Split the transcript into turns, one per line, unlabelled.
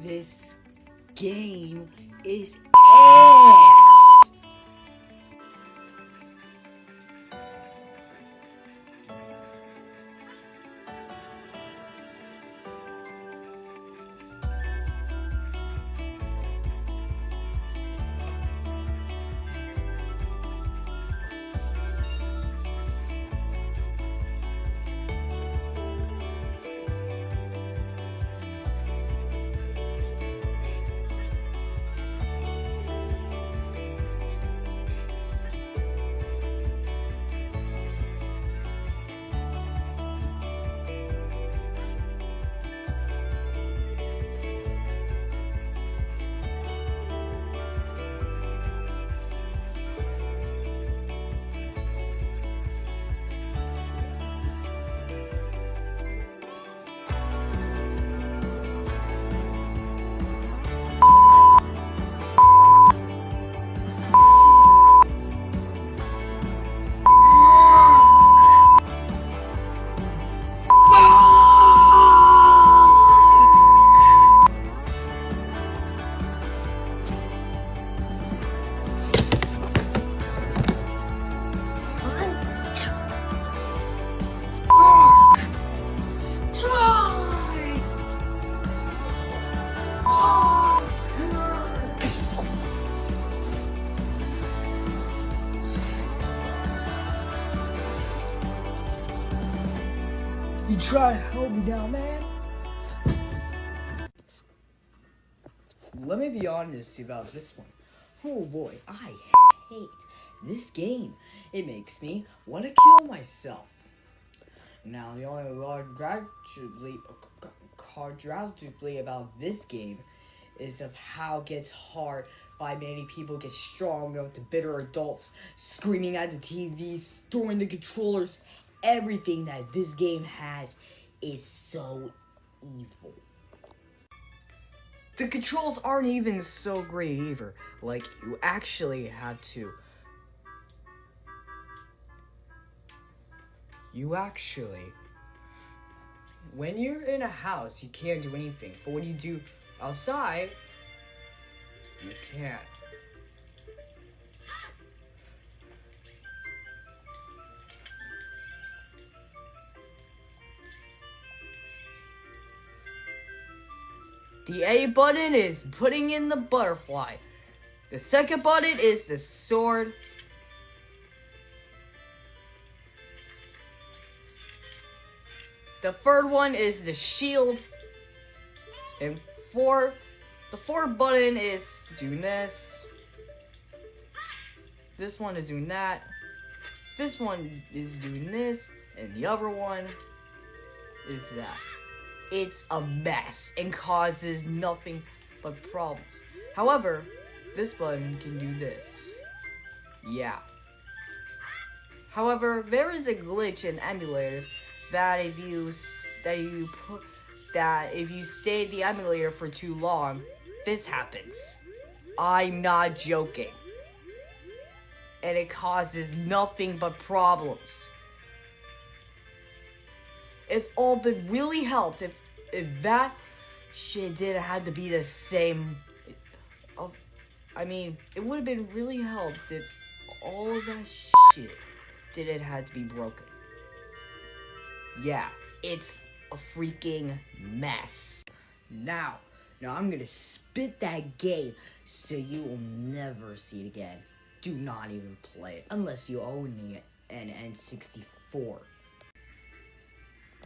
This game is ass! You try to help me now, man? Let me be honest about this one. Oh boy, I hate this game. It makes me want to kill myself. Now, the only gradually, quadruplely about this game is of how it gets hard by many people get strong enough to bitter adults screaming at the TVs, throwing the controllers. Everything that this game has is so evil. The controls aren't even so great either. Like, you actually have to... You actually... When you're in a house, you can't do anything. But when you do outside, you can't. The A button is putting in the butterfly. The second button is the sword. The third one is the shield. And four, the fourth button is doing this. This one is doing that. This one is doing this. And the other one is that it's a mess and causes nothing but problems. However, this button can do this. Yeah. However, there is a glitch in emulators that if you that you put that if you stay in the emulator for too long, this happens. I'm not joking. And it causes nothing but problems if all but really helped, if if that shit didn't have to be the same, uh, I mean, it would have been really helped if all that shit didn't have to be broken. Yeah, it's a freaking mess. Now, now I'm gonna spit that game so you will never see it again. Do not even play it unless you own the, an N64.